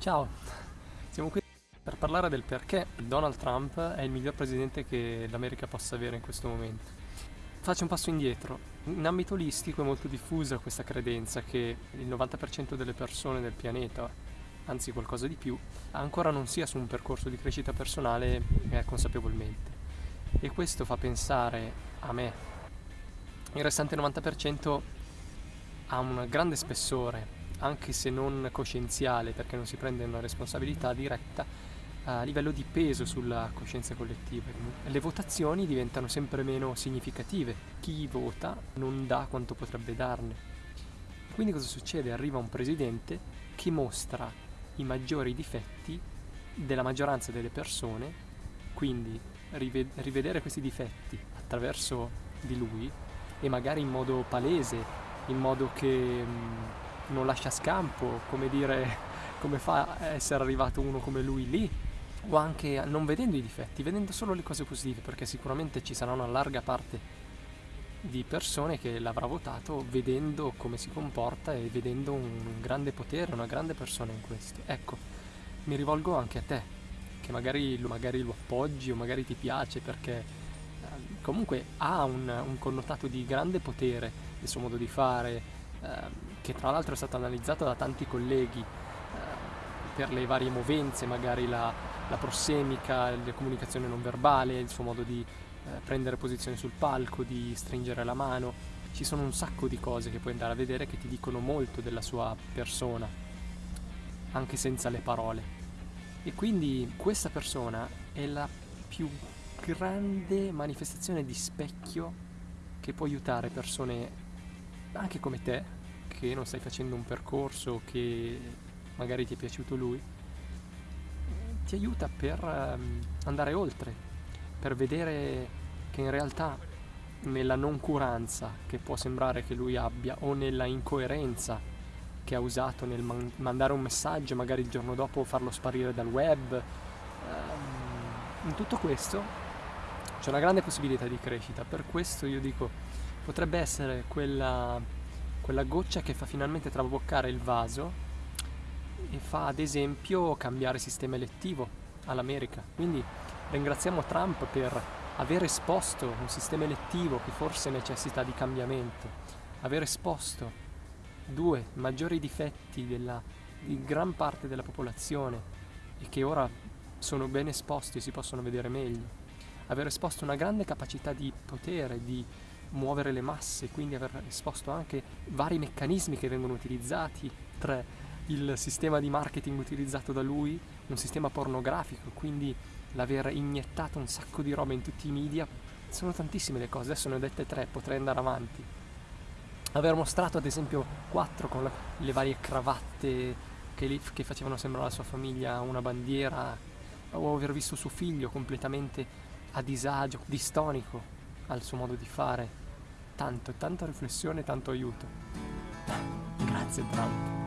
Ciao, siamo qui per parlare del perché Donald Trump è il miglior presidente che l'America possa avere in questo momento. Faccio un passo indietro. In ambito olistico è molto diffusa questa credenza che il 90% delle persone del pianeta, anzi qualcosa di più, ancora non sia su un percorso di crescita personale consapevolmente. E questo fa pensare a me. Il restante 90% ha un grande spessore anche se non coscienziale, perché non si prende una responsabilità diretta, a livello di peso sulla coscienza collettiva. Le votazioni diventano sempre meno significative, chi vota non dà quanto potrebbe darne. Quindi cosa succede? Arriva un presidente che mostra i maggiori difetti della maggioranza delle persone, quindi rivedere questi difetti attraverso di lui e magari in modo palese, in modo che non lascia scampo, come dire, come fa a essere arrivato uno come lui lì, o anche non vedendo i difetti, vedendo solo le cose positive, perché sicuramente ci sarà una larga parte di persone che l'avrà votato vedendo come si comporta e vedendo un grande potere, una grande persona in questo. Ecco, mi rivolgo anche a te, che magari, magari lo appoggi o magari ti piace perché eh, comunque ha un, un connotato di grande potere il suo modo di fare, che tra l'altro è stato analizzato da tanti colleghi eh, per le varie movenze, magari la, la prossemica, la comunicazione non verbale, il suo modo di eh, prendere posizione sul palco, di stringere la mano. Ci sono un sacco di cose che puoi andare a vedere che ti dicono molto della sua persona, anche senza le parole. E quindi questa persona è la più grande manifestazione di specchio che può aiutare persone anche come te che non stai facendo un percorso che magari ti è piaciuto lui, ti aiuta per um, andare oltre, per vedere che in realtà nella noncuranza che può sembrare che lui abbia o nella incoerenza che ha usato nel man- mandare un messaggio, magari il giorno dopo farlo sparire dal web, um, in tutto questo c'è una grande possibilità di crescita, per questo io dico potrebbe essere quella quella goccia che fa finalmente traboccare il vaso e fa ad esempio cambiare sistema elettivo all'America. Quindi ringraziamo Trump per aver esposto un sistema elettivo che forse necessita di cambiamento, aver esposto due maggiori difetti della, di gran parte della popolazione e che ora sono ben esposti e si possono vedere meglio, aver esposto una grande capacità di potere, di muovere le masse, quindi aver esposto anche vari meccanismi che vengono utilizzati, tra il sistema di marketing utilizzato da lui, un sistema pornografico, quindi l'aver iniettato un sacco di roba in tutti i media, sono tantissime le cose, adesso ne ho dette tre, potrei andare avanti. Aver mostrato ad esempio quattro con le varie cravatte che, che facevano sembrare alla sua famiglia una bandiera, o aver visto suo figlio completamente a disagio, distonico al suo modo di fare tanto, tanta riflessione, tanto aiuto. Grazie Trump.